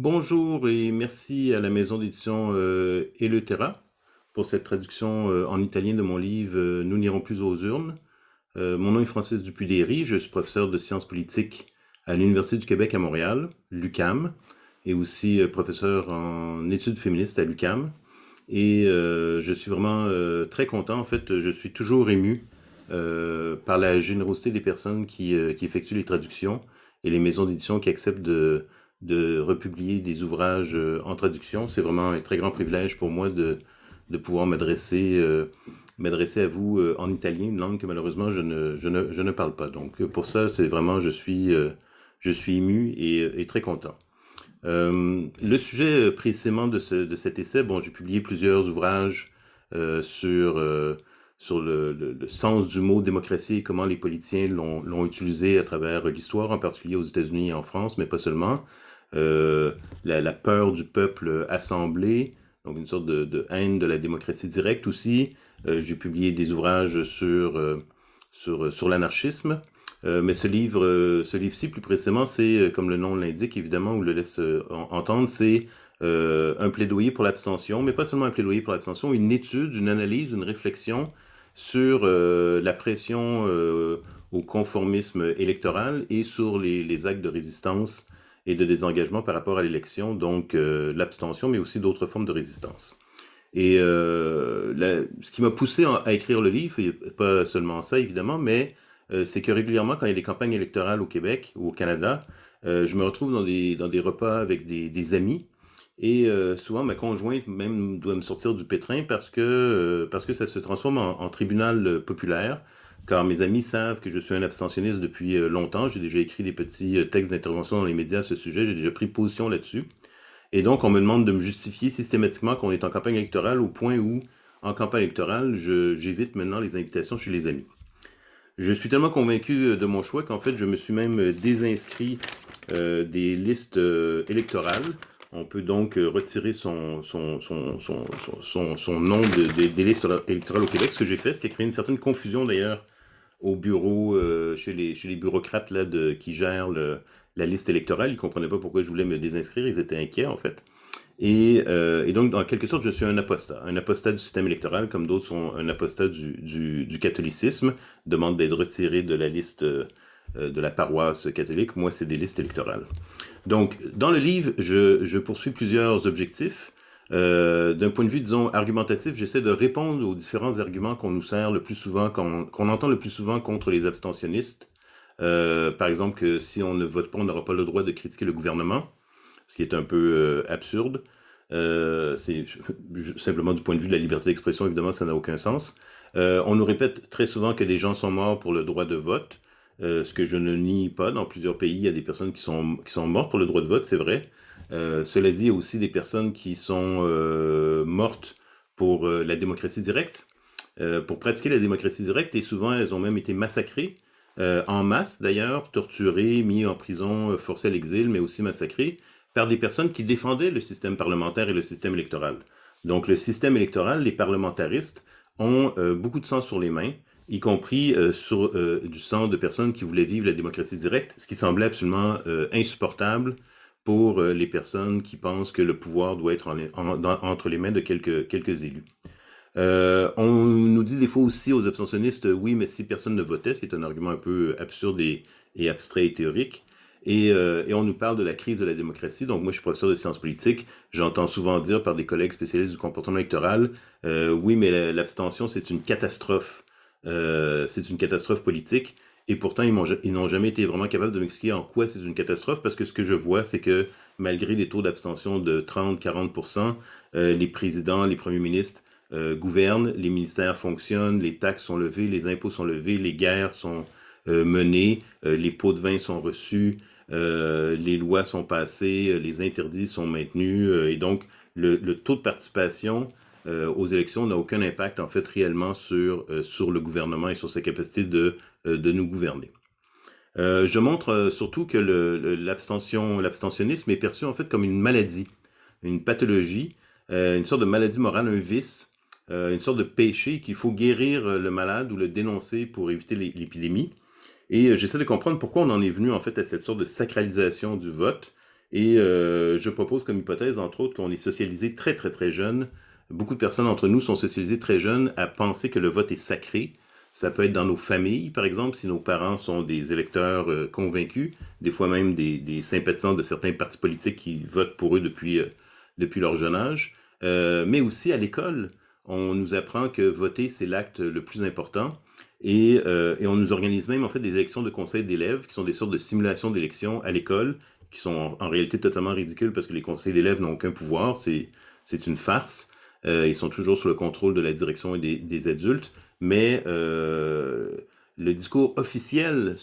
Bonjour et merci à la maison d'édition euh, Eleutera pour cette traduction euh, en italien de mon livre euh, Nous n'irons plus aux urnes. Euh, mon nom est Francis Dupuy-Déry, je suis professeur de sciences politiques à l'Université du Québec à Montréal, l'UCAM, et aussi professeur en études féministes à l'UCAM. Et je suis vraiment très content, en fait, je suis toujours ému par la générosité des personnes qui effectuent les traductions et les maisons d'édition qui acceptent de de republier des ouvrages euh, en traduction. C'est vraiment un très grand privilège pour moi de, de pouvoir m'adresser euh, m'adresser à vous euh, en italien, une langue que malheureusement je ne, je ne, je ne parle pas. Donc pour ça, c'est vraiment, je suis, je suis ému et, et très content. le sujet précisément de, ce, de cet essai, bon, j'ai publié plusieurs ouvrages sur, sur le, sens du mot démocratie et comment les politiciens l'ont utilisé à travers l'histoire, en particulier aux États-Unis et en France, mais pas seulement. Euh, la, peur du peuple assemblé, donc une sorte de, haine de la démocratie directe aussi. Euh, j'ai publié des ouvrages sur, euh, sur, sur l'anarchisme. mais ce livre, ce livre-ci, plus précisément, c'est, comme le nom l'indique, évidemment, ou le laisse entendre, c'est un plaidoyer pour l'abstention, mais pas seulement un plaidoyer pour l'abstention, une étude, une analyse, une réflexion sur la pression au conformisme électoral et sur les, les actes de résistance et de désengagement par rapport à l'élection, donc euh, l'abstention, mais aussi d'autres formes de résistance. Et euh, ce qui m'a poussé à écrire le livre, pas seulement ça évidemment, mais euh, c'est que régulièrement, quand il y a des campagnes électorales au Québec ou au Canada, je me retrouve dans des, dans des repas avec des, des amis, et souvent ma conjointe même doit me sortir du pétrin parce que, parce que ça se transforme en tribunal populaire, car mes amis savent que je suis un abstentionniste depuis euh, longtemps. J'ai déjà écrit des petits euh, textes d'intervention dans les médias à ce sujet, j'ai déjà pris position là-dessus. Et donc, on me demande de me justifier systématiquement qu'on est en campagne électorale au point où, en campagne électorale, j'évite maintenant les invitations chez les amis. Je suis tellement convaincu euh, de mon choix qu'en fait, je me suis même désinscrit des listes électorales. On peut donc retirer son, nom des listes électorales au Québec. Ce que j'ai fait, c'est créer une certaine confusion d'ailleurs au bureau, euh, chez, les, bureaucrates qui gèrent la liste électorale. Ils ne comprenaient pas pourquoi je voulais me désinscrire. Ils étaient inquiets, en fait. Et, euh, donc, en quelque sorte, je suis un apostat. Un apostat du système électoral, comme d'autres sont un apostat du, du, catholicisme, demande d'être retiré de la liste euh, de la paroisse catholique. Moi, c'est des listes électorales. Donc, dans le livre, je, je poursuis plusieurs objectifs. Euh, d'un point de vue, disons, argumentatif, j'essaie de répondre aux différents arguments qu'on nous sert le plus souvent, qu'on entend le plus souvent contre les abstentionnistes. Euh, par exemple, que si on ne vote pas, on n'aura pas le droit de critiquer le gouvernement, ce qui est un peu euh, absurde. c'est simplement du point de vue de la liberté d'expression, évidemment, ça n'a aucun sens. on nous répète très souvent que des gens sont morts pour le droit de vote, ce que je ne nie pas. Dans plusieurs pays, il y a des personnes qui sont, qui sont mortes pour le droit de vote, c'est vrai. Euh, cela dit, il y a aussi des personnes qui sont euh, mortes pour euh, la démocratie directe, pour pratiquer la démocratie directe, et souvent elles ont même été massacrées, en masse d'ailleurs, torturées, mis en prison, forcées à l'exil, mais aussi massacrées, par des personnes qui défendaient le système parlementaire et le système électoral. Donc le système électoral, les parlementaristes ont beaucoup de sang sur les mains, y compris sur du sang de personnes qui voulaient vivre la démocratie directe, ce qui semblait absolument insupportable pour euh, les personnes qui pensent que le pouvoir doit être entre les mains de quelques, élus. Euh, on nous dit des fois aussi aux abstentionnistes, oui, mais si personne ne votait, c'est un argument un peu absurde et, abstrait et théorique. Euh, et, on nous parle de la crise de la démocratie. Donc moi, je suis professeur de sciences politiques. J'entends souvent dire par des collègues spécialistes du comportement électoral, oui, mais l'abstention, c'est une catastrophe. C'est une catastrophe politique. Et pourtant, ils n'ont jamais été vraiment capables de m'expliquer en quoi c'est une catastrophe, parce que ce que je vois, c'est que malgré des taux d'abstention de 30-40%, euh, les présidents, les premiers ministres euh, gouvernent, les ministères fonctionnent, les taxes sont levées, les impôts sont levés, les guerres sont euh, menées, les pots de vin sont reçus, les lois sont passées, les interdits sont maintenus, et donc le taux de participation euh, aux élections n'a aucun impact, en fait, réellement sur, euh, sur le gouvernement et sur sa capacité de, euh, de nous gouverner. je montre surtout que l'abstention, l'abstentionnisme est perçu, en fait, comme une maladie, une pathologie, une sorte de maladie morale, un vice, une sorte de péché qu'il faut guérir le malade ou le dénoncer pour éviter l'épidémie. Et j'essaie de comprendre pourquoi on en est venu, en fait, à cette sorte de sacralisation du vote, Et je propose comme hypothèse, entre autres, qu'on est socialisé très, très, très jeune. Beaucoup de personnes entre nous sont socialisées très jeunes à penser que le vote est sacré. Ça peut être dans nos familles, par exemple, si nos parents sont des électeurs convaincus, des fois même des, sympathisants de certains partis politiques qui votent pour eux depuis, depuis leur jeune âge. mais aussi à l'école on nous apprend que voter, c'est l'acte le plus important. Euh, et, on nous organise même en fait des élections de conseils d'élèves, qui sont des sortes de simulations d'élections à l'école, qui sont en, réalité totalement ridicules parce que les conseils d'élèves n'ont aucun pouvoir, c'est une farce. Euh, ils sont toujours sous le contrôle de la direction et des, adultes, mais euh, le discours officiel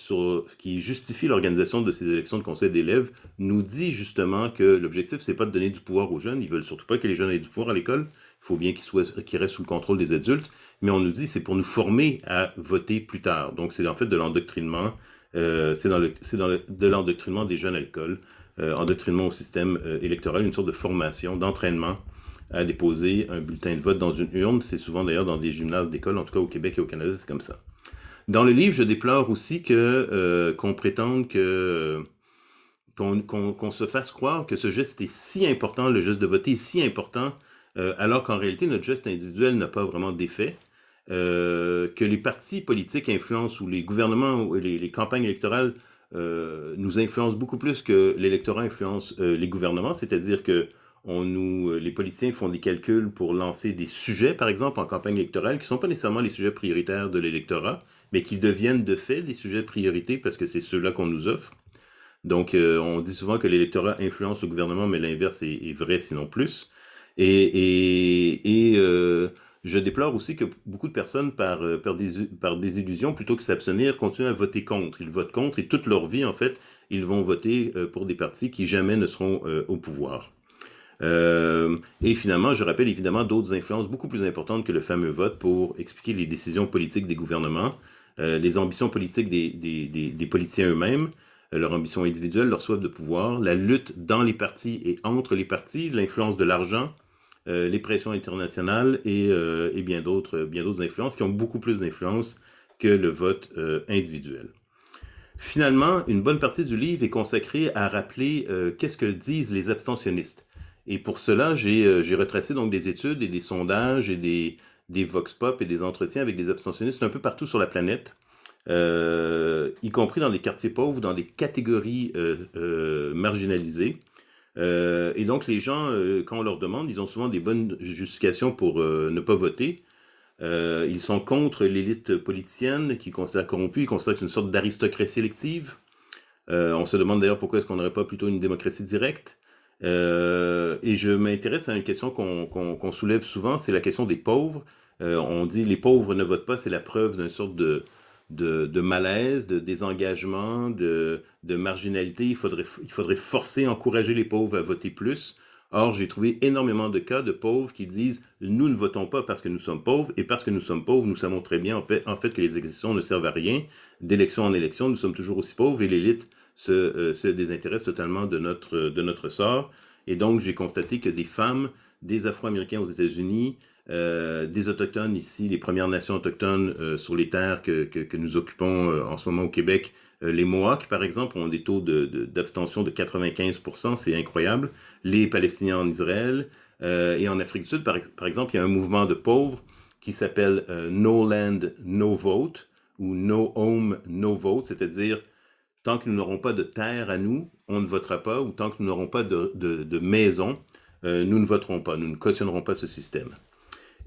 qui justifie l'organisation de ces élections de conseils d'élèves nous dit justement que l'objectif, c'est pas de donner du pouvoir aux jeunes, ils veulent surtout pas que les jeunes aient du pouvoir à l'école, il faut bien qu'ils restent sous le contrôle des adultes, mais on nous dit c'est pour nous former à voter plus tard. Donc c'est en fait de l'endoctrinement, euh, c'est le, de l'endoctrinement des jeunes à l'école, euh, endoctrinement au système électoral, une sorte de formation, d'entraînement à déposer un bulletin de vote dans une urne. C'est souvent d'ailleurs dans des gymnases d'école, en tout cas au Québec et au Canada, c'est comme ça. Dans le livre, je déplore aussi que qu'on prétende que qu'on se fasse croire que ce geste est si important, le geste de voter est si important euh, alors qu'en réalité, notre geste individuel n'a pas vraiment d'effet, euh, que les partis politiques influencent ou les gouvernements ou les, campagnes électorales euh, nous influencent beaucoup plus que l'électorat influence les gouvernements, c'est-à-dire que on nous, les politiciens font des calculs pour lancer des sujets, par exemple, en campagne électorale, qui ne sont pas nécessairement les sujets prioritaires de l'électorat, mais qui deviennent de fait les sujets de priorité parce que c'est ceux-là qu'on nous offre. Donc, on dit souvent que l'électorat influence le gouvernement, mais l'inverse est, vrai, sinon plus. Et, euh, je déplore aussi que beaucoup de personnes, par, euh, par, des, par désillusion, plutôt que s'abstenir, continuent à voter contre. Ils votent contre et toute leur vie, en fait, ils vont voter euh, pour des partis qui jamais ne seront au pouvoir. Et finalement, je rappelle évidemment d'autres influences beaucoup plus importantes que le fameux vote pour expliquer les décisions politiques des gouvernements, les ambitions politiques des, des, politiciens eux-mêmes, leur ambition individuelle, leur soif de pouvoir, la lutte dans les partis et entre les partis, l'influence de l'argent, euh, les pressions internationales et, euh, bien d'autres influences qui ont beaucoup plus d'influence que le vote euh, individuel. Finalement, une bonne partie du livre est consacrée à rappeler qu'est-ce que disent les abstentionnistes. Et pour cela, j'ai retracé donc des études et des sondages et des, vox pop et des entretiens avec des abstentionnistes un peu partout sur la planète, y compris dans les quartiers pauvres, dans des catégories marginalisées. Euh, et donc, les gens, euh, quand on leur demande, ils ont souvent des bonnes justifications pour euh, ne pas voter. ils sont contre l'élite politicienne qui considère corrompue, ils considèrent une sorte d'aristocratie sélective. on se demande d'ailleurs pourquoi est-ce qu'on n'aurait pas plutôt une démocratie directe. Et je m'intéresse à une question qu'on soulève souvent, c'est la question des pauvres. on dit les pauvres ne votent pas, c'est la preuve d'une sorte de, malaise, de désengagement, de, marginalité. Il faudrait, il faudrait forcer, encourager les pauvres à voter plus. Or, j'ai trouvé énormément de cas de pauvres qui disent « nous ne votons pas parce que nous sommes pauvres, et parce que nous sommes pauvres, nous savons très bien en fait, en fait que les élections ne servent à rien. D'élection en élection, nous sommes toujours aussi pauvres, et l'élite se, euh, se, désintéresse totalement de notre, de notre sort. Et donc, j'ai constaté que des femmes, des Afro-Américains aux États-Unis, euh, des Autochtones ici, les Premières Nations autochtones euh, sur les terres que, que, nous occupons euh, en ce moment au Québec. les Mohawks, par exemple, ont des taux d'abstention de, de, 95%, c'est incroyable. Les Palestiniens en Israël et en Afrique du Sud, par, exemple, il y a un mouvement de pauvres qui s'appelle No Land, No Vote ou No Home, No Vote, c'est-à-dire tant que nous n'aurons pas de terre à nous, on ne votera pas, ou tant que nous n'aurons pas de, maison, nous ne voterons pas, nous ne cautionnerons pas ce système.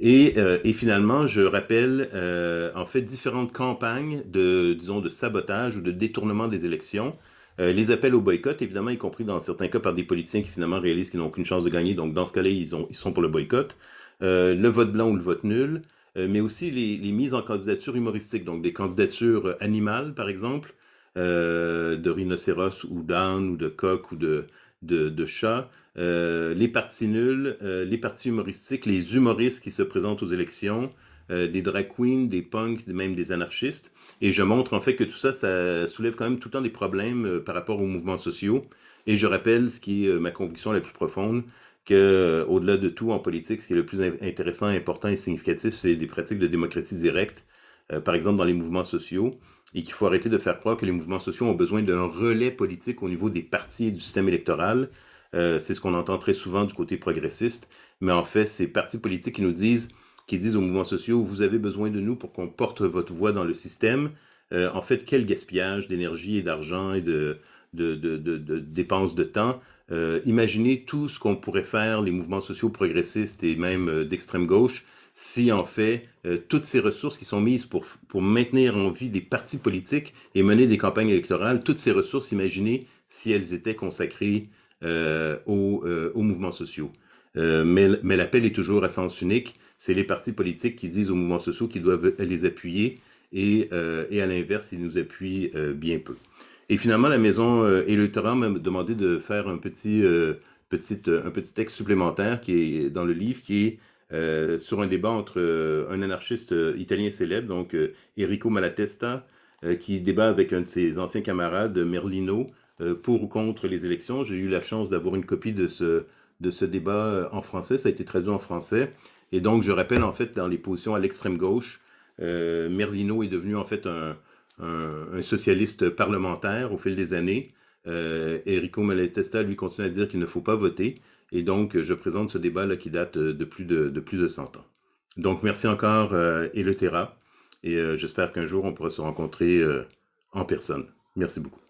Euh, et, finalement, je rappelle euh, en fait différentes campagnes de, disons, de sabotage ou de détournement des élections. Euh, les appels au boycott, évidemment, y compris dans certains cas par des politiciens qui finalement réalisent qu'ils n'ont aucune chance de gagner. Donc dans ce cas-là, ils, ils, sont pour le boycott. le vote blanc ou le vote nul. mais aussi les, les, mises en candidature humoristiques, donc des candidatures animales, par exemple, de rhinocéros ou d'âne ou de coq ou de, de, chats. Euh, les partis nuls, euh, les partis humoristiques, les humoristes qui se présentent aux élections, euh, des drag queens, des punks, même des anarchistes. Et je montre en fait que tout ça, ça soulève quand même tout le temps des problèmes par rapport aux mouvements sociaux. Et je rappelle ce qui est ma conviction la plus profonde, que au-delà de tout en politique, ce qui est le plus intéressant, important et significatif, c'est des pratiques de démocratie directe par exemple dans les mouvements sociaux, et qu'il faut arrêter de faire croire que les mouvements sociaux ont besoin d'un relais politique au niveau des partis et du système électoral. c'est ce qu'on entend très souvent du côté progressiste, mais en fait, c'est partis politiques qui nous disent, qui disent aux mouvements sociaux, vous avez besoin de nous pour qu'on porte votre voix dans le système. en fait, quel gaspillage d'énergie et d'argent et de, dépenses de temps. Euh, imaginez tout ce qu'on pourrait faire, les mouvements sociaux progressistes et même euh, d'extrême gauche, si en fait euh, toutes ces ressources qui sont mises pour, pour maintenir en vie des partis politiques et mener des campagnes électorales, toutes ces ressources, imaginez si elles étaient consacrées aux, aux, mouvements sociaux. mais mais l'appel est toujours à sens unique. C'est les partis politiques qui disent aux mouvements sociaux qu'ils doivent les appuyer et, et à l'inverse, ils nous appuient bien peu. Et finalement, la maison euh, électorale m'a demandé de faire un petit, euh, petit, euh, un petit texte supplémentaire qui est dans le livre, qui est euh, sur un débat entre un anarchiste italien célèbre, donc Enrico Malatesta, qui débat avec un de ses anciens camarades, Merlino, pour ou contre les élections. J'ai eu la chance d'avoir une copie de ce, de ce débat en français, ça a été traduit en français. Et donc, je rappelle en fait dans les positions à l'extrême gauche, Merlino est devenu en fait un, un, socialiste parlementaire au fil des années. Euh, Enrico Malatesta, lui, continue à dire qu'il ne faut pas voter. Et donc, je présente ce débat-là qui date de plus de, de, plus de 100 ans. Donc, merci encore, euh. Et euh, j'espère qu'un jour, on pourra se rencontrer euh, en personne. Merci beaucoup.